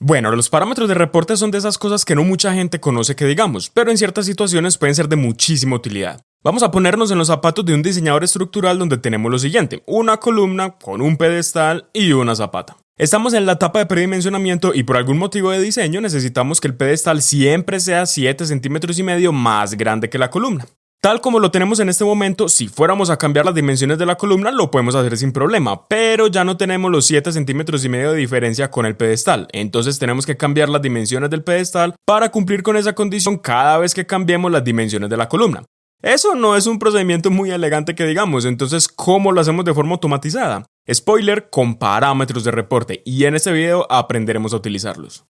Bueno, los parámetros de reporte son de esas cosas que no mucha gente conoce que digamos, pero en ciertas situaciones pueden ser de muchísima utilidad. Vamos a ponernos en los zapatos de un diseñador estructural donde tenemos lo siguiente, una columna con un pedestal y una zapata. Estamos en la etapa de predimensionamiento y por algún motivo de diseño necesitamos que el pedestal siempre sea 7 centímetros y medio más grande que la columna. Tal como lo tenemos en este momento, si fuéramos a cambiar las dimensiones de la columna lo podemos hacer sin problema, pero ya no tenemos los 7 centímetros y medio de diferencia con el pedestal, entonces tenemos que cambiar las dimensiones del pedestal para cumplir con esa condición cada vez que cambiemos las dimensiones de la columna. Eso no es un procedimiento muy elegante que digamos, entonces ¿cómo lo hacemos de forma automatizada? Spoiler, con parámetros de reporte, y en este video aprenderemos a utilizarlos.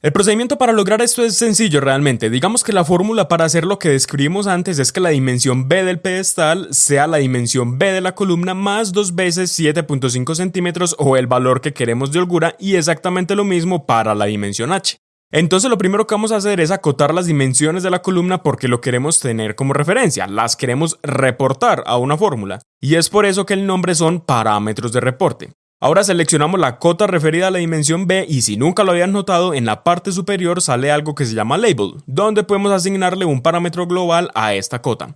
El procedimiento para lograr esto es sencillo realmente. Digamos que la fórmula para hacer lo que describimos antes es que la dimensión B del pedestal sea la dimensión B de la columna más dos veces 7.5 centímetros o el valor que queremos de holgura y exactamente lo mismo para la dimensión H. Entonces lo primero que vamos a hacer es acotar las dimensiones de la columna porque lo queremos tener como referencia, las queremos reportar a una fórmula. Y es por eso que el nombre son parámetros de reporte. Ahora seleccionamos la cota referida a la dimensión B y si nunca lo habían notado, en la parte superior sale algo que se llama label, donde podemos asignarle un parámetro global a esta cota.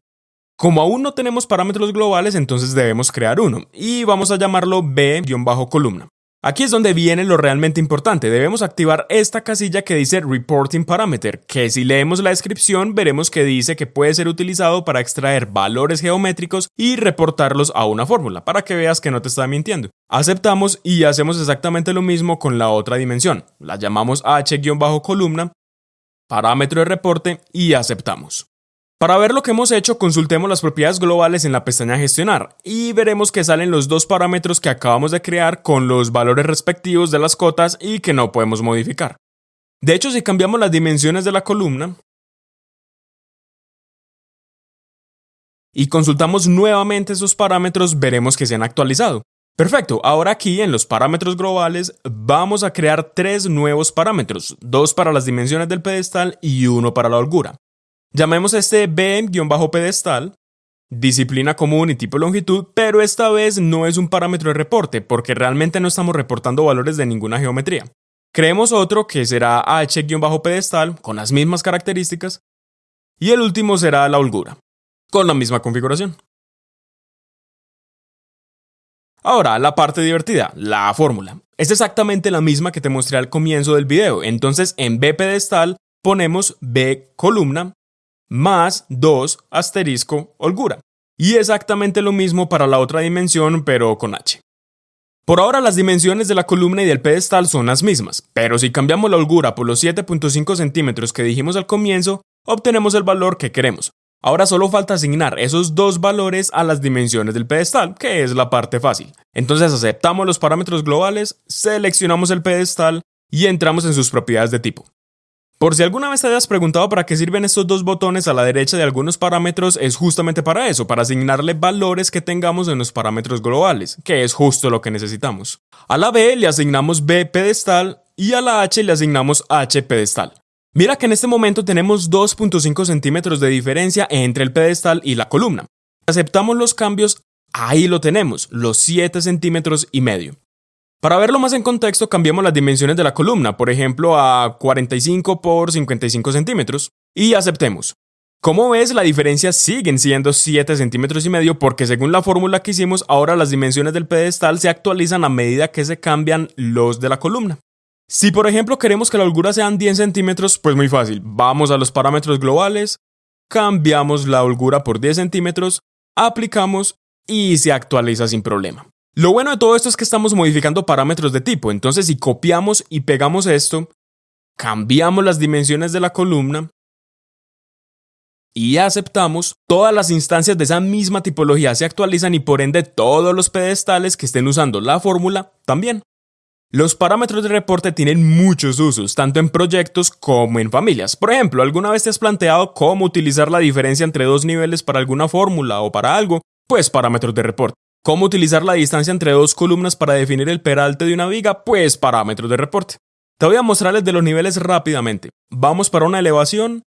Como aún no tenemos parámetros globales, entonces debemos crear uno, y vamos a llamarlo B-columna. Aquí es donde viene lo realmente importante, debemos activar esta casilla que dice Reporting Parameter, que si leemos la descripción veremos que dice que puede ser utilizado para extraer valores geométricos y reportarlos a una fórmula, para que veas que no te está mintiendo. Aceptamos y hacemos exactamente lo mismo con la otra dimensión, la llamamos h-columna, parámetro de reporte y aceptamos. Para ver lo que hemos hecho, consultemos las propiedades globales en la pestaña Gestionar y veremos que salen los dos parámetros que acabamos de crear con los valores respectivos de las cotas y que no podemos modificar. De hecho, si cambiamos las dimensiones de la columna y consultamos nuevamente esos parámetros, veremos que se han actualizado. Perfecto, ahora aquí en los parámetros globales vamos a crear tres nuevos parámetros, dos para las dimensiones del pedestal y uno para la holgura. Llamemos este B-pedestal, disciplina común y tipo longitud, pero esta vez no es un parámetro de reporte porque realmente no estamos reportando valores de ninguna geometría. Creemos otro que será h-pedestal con las mismas características y el último será la holgura, con la misma configuración. Ahora, la parte divertida, la fórmula. Es exactamente la misma que te mostré al comienzo del video, entonces en B pedestal ponemos B columna más 2 asterisco holgura. Y exactamente lo mismo para la otra dimensión, pero con h. Por ahora las dimensiones de la columna y del pedestal son las mismas, pero si cambiamos la holgura por los 7.5 centímetros que dijimos al comienzo, obtenemos el valor que queremos. Ahora solo falta asignar esos dos valores a las dimensiones del pedestal, que es la parte fácil. Entonces aceptamos los parámetros globales, seleccionamos el pedestal y entramos en sus propiedades de tipo. Por si alguna vez te hayas preguntado para qué sirven estos dos botones a la derecha de algunos parámetros, es justamente para eso, para asignarle valores que tengamos en los parámetros globales, que es justo lo que necesitamos. A la B le asignamos B pedestal y a la H le asignamos H pedestal. Mira que en este momento tenemos 2.5 centímetros de diferencia entre el pedestal y la columna. Aceptamos los cambios, ahí lo tenemos, los 7 centímetros y medio. Para verlo más en contexto, cambiamos las dimensiones de la columna, por ejemplo a 45 por 55 centímetros, y aceptemos. Como ves, la diferencia siguen siendo 7 centímetros y medio porque según la fórmula que hicimos, ahora las dimensiones del pedestal se actualizan a medida que se cambian los de la columna. Si por ejemplo queremos que la holgura sean 10 centímetros, pues muy fácil, vamos a los parámetros globales, cambiamos la holgura por 10 centímetros, aplicamos y se actualiza sin problema. Lo bueno de todo esto es que estamos modificando parámetros de tipo, entonces si copiamos y pegamos esto, cambiamos las dimensiones de la columna y aceptamos, todas las instancias de esa misma tipología se actualizan y por ende todos los pedestales que estén usando la fórmula también. Los parámetros de reporte tienen muchos usos, tanto en proyectos como en familias. Por ejemplo, ¿alguna vez te has planteado cómo utilizar la diferencia entre dos niveles para alguna fórmula o para algo? Pues parámetros de reporte. ¿Cómo utilizar la distancia entre dos columnas para definir el peralte de una viga? Pues parámetros de reporte. Te voy a mostrarles de los niveles rápidamente. Vamos para una elevación,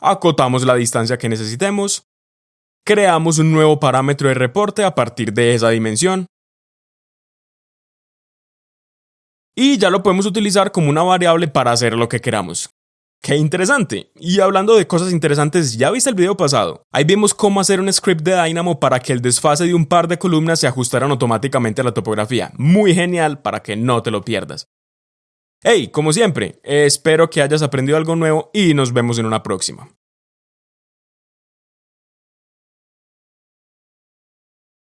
acotamos la distancia que necesitemos, creamos un nuevo parámetro de reporte a partir de esa dimensión, y ya lo podemos utilizar como una variable para hacer lo que queramos. ¡Qué interesante! Y hablando de cosas interesantes, ¿ya viste el video pasado? Ahí vimos cómo hacer un script de Dynamo para que el desfase de un par de columnas se ajustaran automáticamente a la topografía. Muy genial para que no te lo pierdas. Hey, como siempre, espero que hayas aprendido algo nuevo y nos vemos en una próxima.